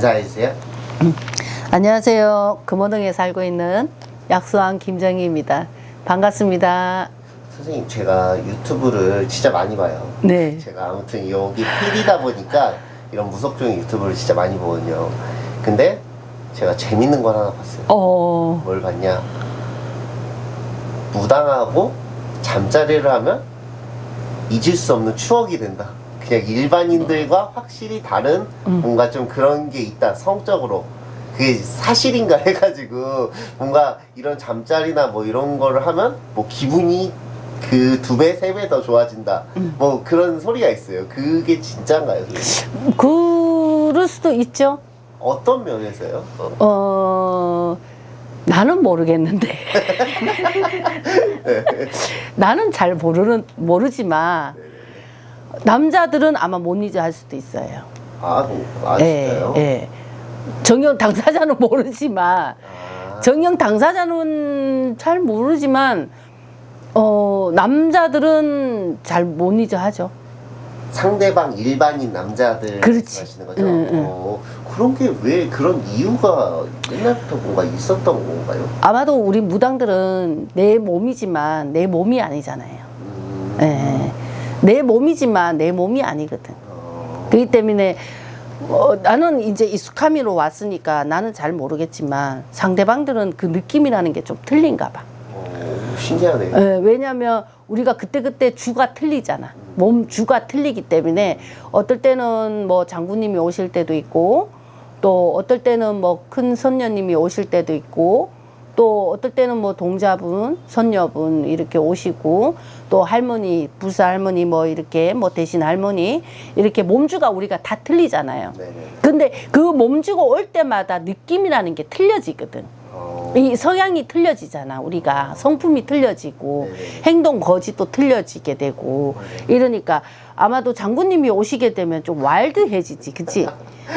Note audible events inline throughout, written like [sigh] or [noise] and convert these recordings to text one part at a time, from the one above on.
인사해 주세요. 안녕하세요. 금호동에 살고 있는 약수왕 김정희입니다. 반갑습니다. 선생님 제가 유튜브를 진짜 많이 봐요. 네. 제가 아무튼 여기 PD다 보니까 이런 무속적인 유튜브를 진짜 많이 보거든요. 근데 제가 재밌는 걸 하나 봤어요. 어, 뭘 봤냐? 무당하고 잠자리를 하면 잊을 수 없는 추억이 된다. 그냥 일반인들과 확실히 다른 음. 뭔가 좀 그런 게 있다. 성적으로. 그게 사실인가 해가지고 뭔가 이런 잠자리나 뭐 이런 거를 하면 뭐 기분이 그 두 배, 세 배 더 좋아진다. 음. 뭐 그런 소리가 있어요. 그게 진짜인가요? 선생님? 그럴 수도 있죠. 어떤 면에서요? 어. 어, 나는 모르겠는데. [laughs] [laughs] 나는 잘 모르는, 모르지만, 남자들은 아마 못 잊어 할 수도 있어요. 아, 아 진짜요? 예, 예. 정녕 당사자는 [laughs] 모르지만, 아. 정녕 당사자는 잘 모르지만, 어, 남자들은 잘못 잊어 하죠. 상대방 일반인 남자들 그렇지. 거죠? 응, 응. 어, 그런 게 왜 그런 이유가 옛날부터 뭔가 있었던 건가요? 아마도 우리 무당들은 내 몸이지만 내 몸이 아니잖아요. 음, 예. 내 몸이지만 내 몸이 아니거든. 어, 그렇기 때문에 어, 나는 이제 익숙함이로 왔으니까 나는 잘 모르겠지만 상대방들은 그 느낌이라는 게 좀 틀린가 봐. 어, 신기하네요. 예, 왜냐하면 우리가 그때그때 주가 틀리잖아. 몸 주가 틀리기 때문에 어떨 때는 뭐 장군님이 오실 때도 있고 또 어떨 때는 뭐 큰 선녀님이 오실 때도 있고 또 어떨 때는 뭐 동자분, 선녀분 이렇게 오시고 또 할머니, 부사 할머니 뭐 이렇게 뭐 대신 할머니 이렇게 몸주가 우리가 다 틀리잖아요. 네네. 근데 그 몸주가 올 때마다 느낌이라는 게 틀려지거든. 어, 이 성향이 틀려지잖아 우리가 성품이 틀려지고 네네. 행동 거짓도 틀려지게 되고 이러니까 아마도 장군님이 오시게 되면 좀 와일드해지지 그치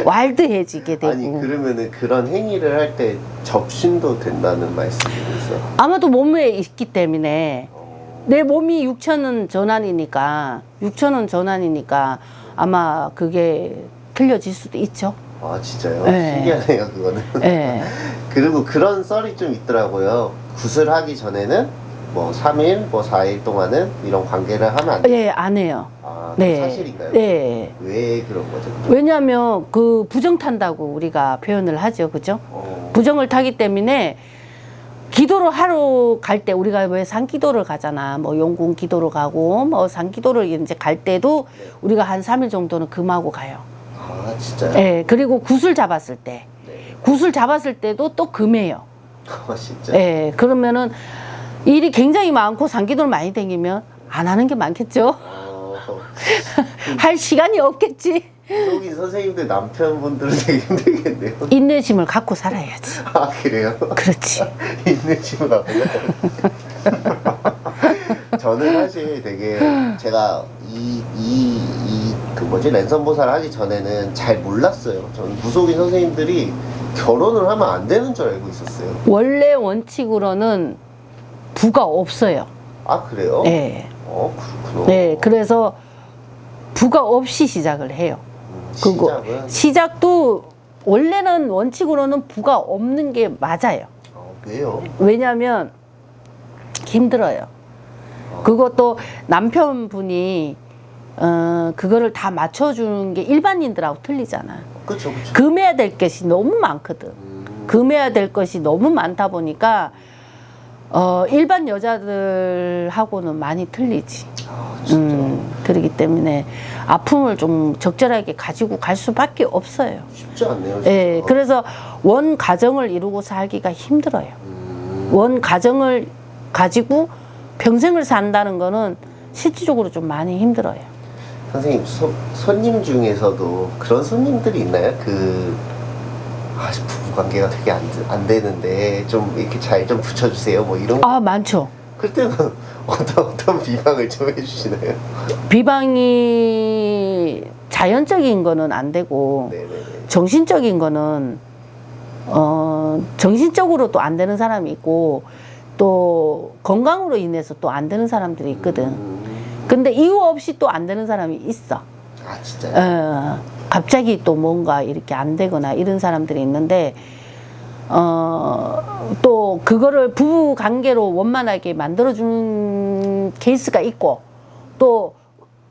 와일드해지게 되고 아니 그러면은 그런 행위를 할 때 접신도 된다는 말씀이세요? 아마도 몸에 있기 때문에 어, 내 몸이 육천은 전환이니까 육천은 전환이니까 아마 그게 틀려질 수도 있죠 아 진짜요? 네. 신기하네요 그거는. 예. [laughs] 그리고 그런 썰이 좀 있더라고요. 구슬하기 전에는 뭐 3일, 뭐 4일 동안은 이런 관계를 하면 안 돼요. 예, 안 해요. 아, 네. 사실인가요? 네. 왜 그런 거죠? 왜냐하면 그 부정 탄다고 우리가 표현을 하죠. 그죠? 어, 부정을 타기 때문에 기도를 하러 갈 때 우리가 왜 산기도를 가잖아. 뭐 용궁 기도를 가고 뭐 산기도를 이제 갈 때도 우리가 한 3일 정도는 금하고 가요. 아 진짜요? 예. 그리고 구슬 잡았을 때 네. 구슬 잡았을 때도 또 금해요. [laughs] 아 진짜. 예. 그러면은 일이 굉장히 많고 산기도를 많이 다니면 안 하는 게 많겠죠. 어, [laughs] 할 시간이 없겠지. 속인 선생님들 남편분들은 되게 힘들겠네요. 인내심을 갖고 살아야지. 아 그래요? 그렇지. [laughs] 인내심을 갖고요. 저는 사실 되게 제가 이 이 이 그 뭐지 랜선 보살을 하기 전에는 잘 몰랐어요. 저는 무속인 선생님들이 결혼을 하면 안 되는 줄 알고 있었어요. 원래 원칙으로는 부가 없어요. 아 그래요? 네. 어 그렇구나. 네. 그래서 부가 없이 시작을 해요. 음, 시작은 시작도 원래는 원칙으로는 부가 없는 게 맞아요. 어, 왜요? 왜냐하면 힘들어요. 그것도 남편분이 어 그거를 다 맞춰주는 게 일반인들하고 틀리잖아. 그쵸. 금해야 될 것이 너무 많거든. 음, 금해야 될 것이 너무 많다 보니까 어 일반 여자들하고는 많이 틀리지. 아 음, 그러기 때문에 아픔을 좀 적절하게 가지고 갈 수밖에 없어요. 쉽지 않네요. 진짜. 예, 그래서 원 가정을 이루고 살기가 힘들어요. 음, 원 가정을 가지고 평생을 산다는 거는 실질적으로 좀 많이 힘들어요. 선생님 소, 손님 중에서도 그런 손님들이 있나요? 그 아, 부부 관계가 되게 안, 안 되는데 좀 이렇게 잘 좀 붙여주세요 뭐 이런 아, 많죠. 그때는 [laughs] 어떤 어떤 비방을 좀 해주시나요? 비방이 자연적인 거는 안 되고 네네네. 정신적인 거는 어 정신적으로 또 안 되는 사람이 있고 또 건강으로 인해서 또 안 되는 사람들이 있거든. 음, 근데 이유 없이 또 안 되는 사람이 있어. 아 진짜요? 어, 갑자기 또 뭔가 이렇게 안 되거나 이런 사람들이 있는데 어, 또 그거를 부부 관계로 원만하게 만들어주는 케이스가 있고 또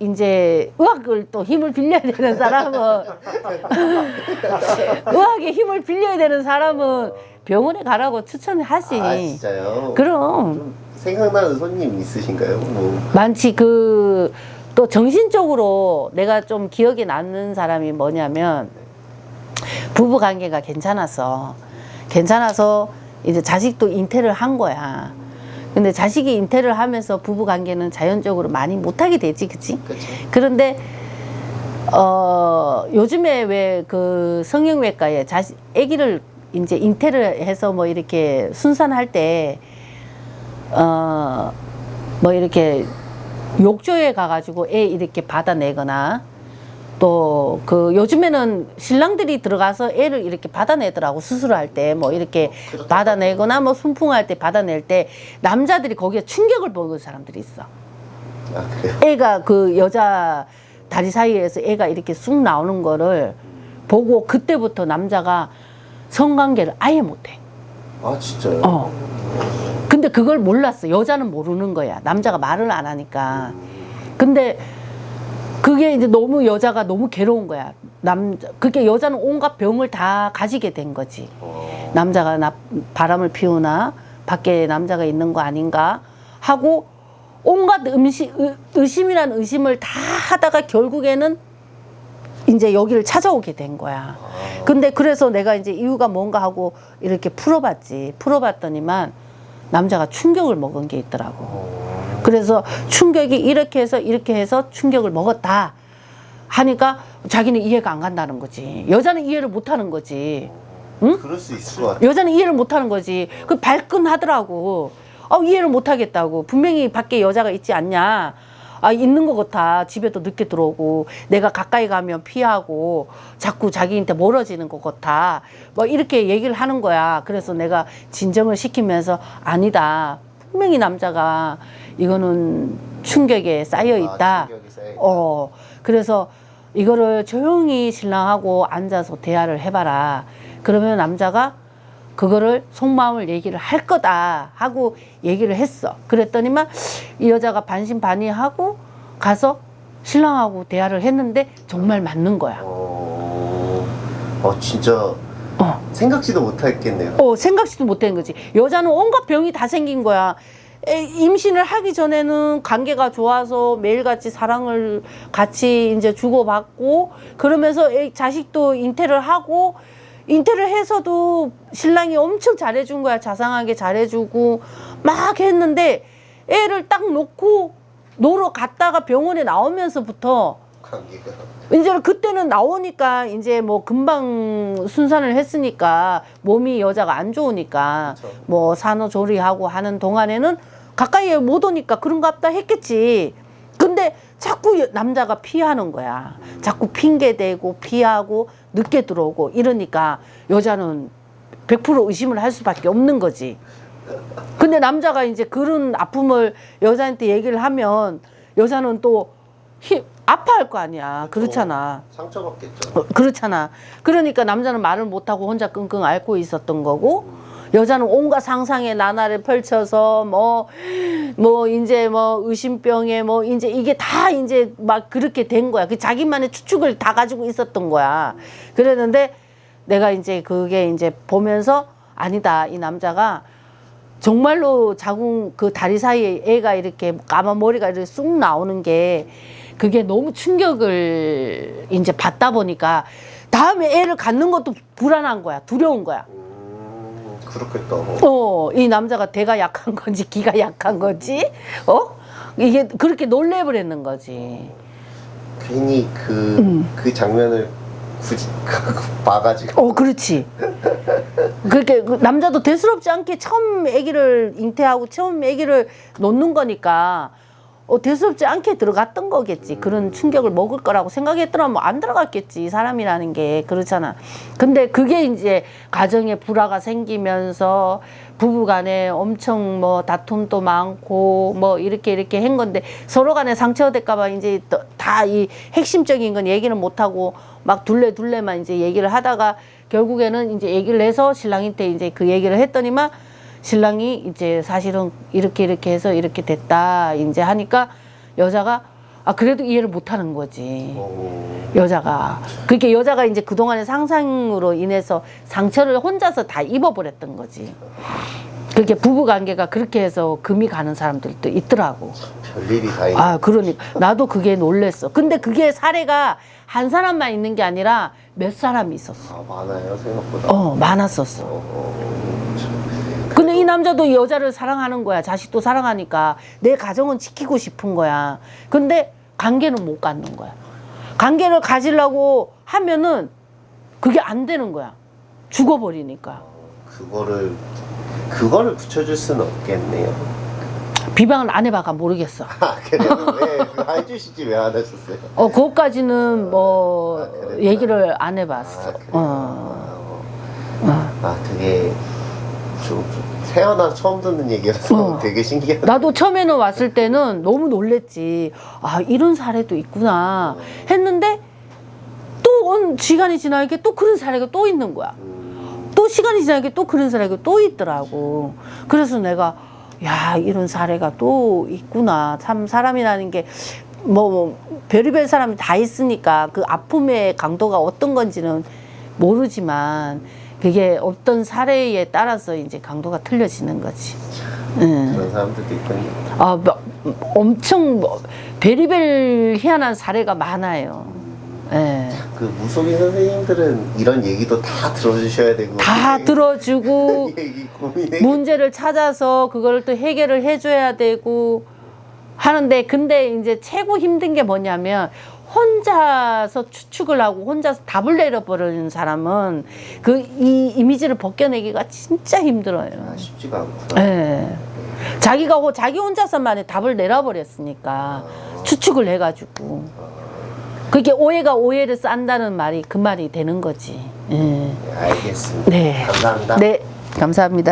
이제 의학을 또 힘을 빌려야 되는 사람은 [laughs] 의학의 힘을 빌려야 되는 사람은 병원에 가라고 추천하지. 아 진짜요? 그럼 좀 생각나는 손님 있으신가요? 뭐 많지 그 또 정신적으로 내가 좀 기억에 남는 사람이 뭐냐면 부부 관계가 괜찮았어 괜찮아서 이제 자식도 잉태를 한 거야 근데 자식이 잉태를 하면서 부부 관계는 자연적으로 많이 못하게 되지 그치 그렇죠. 그런데 어 요즘에 왜 그 성형외과에 자식 아기를 이제 잉태를 해서 뭐 이렇게 순산할 때 어 뭐 이렇게 욕조에 가가지고 애 이렇게 받아내거나 또 그 요즘에는 신랑들이 들어가서 애를 이렇게 받아내더라고 수술할 때 뭐 이렇게 그렇죠. 받아내거나 뭐 순풍할 때 받아낼 때 남자들이 거기에 충격을 먹은 사람들이 있어. 아 그래요? 애가 그 여자 다리 사이에서 애가 이렇게 쑥 나오는 거를 보고 그때부터 남자가 성관계를 아예 못해. 아 진짜요? 어. 근데 그걸 몰랐어. 여자는 모르는 거야. 남자가 말을 안 하니까. 근데 그게 이제 너무 여자가 너무 괴로운 거야. 남자 그게 여자는 온갖 병을 다 가지게 된 거지. 어. 남자가 나, 바람을 피우나 밖에 남자가 있는 거 아닌가 하고 온갖 음식 의, 의심이란 의심을 다 하다가 결국에는 이제 여기를 찾아오게 된 거야. 아. 근데 그래서 내가 이제 이유가 뭔가 하고 이렇게 풀어봤지. 풀어봤더니만 남자가 충격을 먹은 게 있더라고. 어. 그래서 충격이 이렇게 해서 이렇게 해서 충격을 먹었다 하니까 자기는 이해가 안 간다는 거지. 여자는 이해를 못 하는 거지. 응? 그럴 수 있을 것 같아요. 여자는 이해를 못 하는 거지. 그 발끈하더라고. 아, 이해를 못 하겠다고. 분명히 밖에 여자가 있지 않냐. 아, 있는 것 같아. 집에도 늦게 들어오고, 내가 가까이 가면 피하고, 자꾸 자기한테 멀어지는 것 같아. 뭐, 이렇게 얘기를 하는 거야. 그래서 내가 진정을 시키면서, 아니다. 분명히 남자가 이거는 충격에 쌓여 있다. 아, 충격이 쌓여 있다. 어, 그래서 이거를 조용히 신랑하고 앉아서 대화를 해봐라. 그러면 남자가 그거를 속마음을 얘기를 할 거다 하고 얘기를 했어. 그랬더니만 이 여자가 반신반의하고 가서 신랑하고 대화를 했는데 정말 맞는 거야. 어. 어 진짜 어. 생각지도 못했겠네요. 어, 생각지도 못한 거지. 여자는 온갖 병이 다 생긴 거야. 에, 임신을 하기 전에는 관계가 좋아서 매일같이 사랑을 같이 이제 주고받고 그러면서 애, 자식도 잉태를 하고 잉태를 해서도 신랑이 엄청 잘해준 거야. 자상하게 잘해주고 막 했는데 애를 딱 놓고 놀러 갔다가 병원에 나오면서부터. 이제 그때는 나오니까 이제 뭐 금방 순산을 했으니까 몸이 여자가 안 좋으니까 그쵸. 뭐 산후조리하고 하는 동안에는 가까이에 못 오니까 그런가 보다 했겠지. 자꾸 여- 남자가 피하는 거야. 자꾸 핑계 대고 피하고 늦게 들어오고 이러니까 여자는 100% 의심을 할 수밖에 없는 거지. 근데 남자가 이제 그런 아픔을 여자한테 얘기를 하면 여자는 또 힘, 아파할 거 아니야. 그렇잖아. 상처받겠죠. 어, 그렇잖아. 그러니까 남자는 말을 못하고 혼자 끙끙 앓고 있었던 거고, 여자는 온갖 상상의 나날을 펼쳐서 뭐, 뭐, 이제 뭐, 의심병에 뭐, 이제 이게 다 이제 막 그렇게 된 거야. 그 자기만의 추측을 다 가지고 있었던 거야. 그랬는데 내가 이제 그게 이제 보면서 아니다. 이 남자가 정말로 자궁 그 다리 사이에 애가 이렇게 까만 머리가 이렇게 쑥 나오는 게 그게 너무 충격을 이제 받다 보니까 다음에 애를 갖는 것도 불안한 거야. 두려운 거야. 음, 그렇겠다. 어, 이 남자가 대가 약한 건지 기가 약한 건지, 어? 이게 그렇게 놀래버렸는 거지. 괜히 그, 음. 그 장면을 굳이 [laughs] 봐가지고. 어, 그렇지. 그렇게 그 남자도 대수롭지 않게 처음 아기를 잉태하고 처음 아기를 놓는 거니까 어, 대수롭지 않게 들어갔던 거겠지. 그런 충격을 먹을 거라고 생각했더라면 안 들어갔겠지. 사람이라는 게 그렇잖아. 근데 그게 이제 가정에 불화가 생기면서 부부 간에 엄청 뭐 다툼도 많고 뭐 이렇게 이렇게 한 건데 서로 간에 상처가 될까봐 이제 또다이 핵심적인 건 얘기는 못 하고 막 둘레 둘레만 이제 얘기를 하다가 결국에는 이제 얘기를 해서 신랑한테 이제 그 얘기를 했더니만 신랑이 이제 사실은 이렇게 이렇게 해서 이렇게 됐다 이제 하니까 여자가 아 그래도 이해를 못 하는 거지. 어, 여자가 그렇게 여자가 이제 그동안의 상상으로 인해서 상처를 혼자서 다 입어버렸던 거지. 그렇게 부부 관계가 그렇게 해서 금이 가는 사람들도 있더라고. 별일이 다 있네. 아, 그러니까 나도 그게 놀랬어. 근데 그게 사례가 한 사람만 있는 게 아니라 몇 사람이 있었어. 아, 많아요 생각보다. 어, 많았었어. 어, 참. 남자도 여자를 사랑하는 거야. 자식도 사랑하니까 내 가정은 지키고 싶은 거야. 근데 관계는 못 갖는 거야. 관계를 가지려고 하면은 그게 안 되는 거야. 죽어버리니까. 그거를 그거를 붙여줄 수는 없겠네요. 비방을 안 해봐가 모르겠어. 아 그래요? 왜 해주시지 왜 안 하셨어요? 어, 그것까지는 뭐 아? 얘기를 안 해봤어. 아? 어. 아 그게 좀, 좀 태어나 처음 듣는 얘기라서 어. 되게 신기하다. 나도 처음에는 왔을 때는 너무 놀랬지. 아, 이런 사례도 있구나. 했는데 또온 시간이 지나니까 또 그런 사례가 또 있는 거야. 음, 또 시간이 지나니까 또 그런 사례가 또 있더라고. 그래서 내가 야 이런 사례가 또 있구나. 참 사람이라는 게 뭐, 뭐 별의별 사람이 다 있으니까 그 아픔의 강도가 어떤 건지는 모르지만 그게 어떤 사례에 따라서 이제 강도가 틀려지는 거지. 응. 그런 사람들도 있군요. 아, 뭐, 엄청 뭐, 별의별 희한한 사례가 많아요. 예. 그 무속인 선생님들은 이런 얘기도 다 들어주셔야 되고 다 [laughs] 들어주고 [laughs] 문제를 찾아서 그걸 또 해결을 해줘야 되고 하는데 근데 이제 최고 힘든 게 뭐냐면 혼자서 추측을 하고 혼자서 답을 내려버리는 사람은 그 이 이미지를 벗겨내기가 진짜 힘들어요. 아, 쉽지가 않구나. 예. 자기가 호- 자기 혼자서만의 답을 내려버렸으니까 추측을 해가지고 그게 오해가 오해를 싼다는 말이 그 말이 되는 거지. 예. 네, 알겠습니다. 네. 감사합니다. 네, 감사합니다.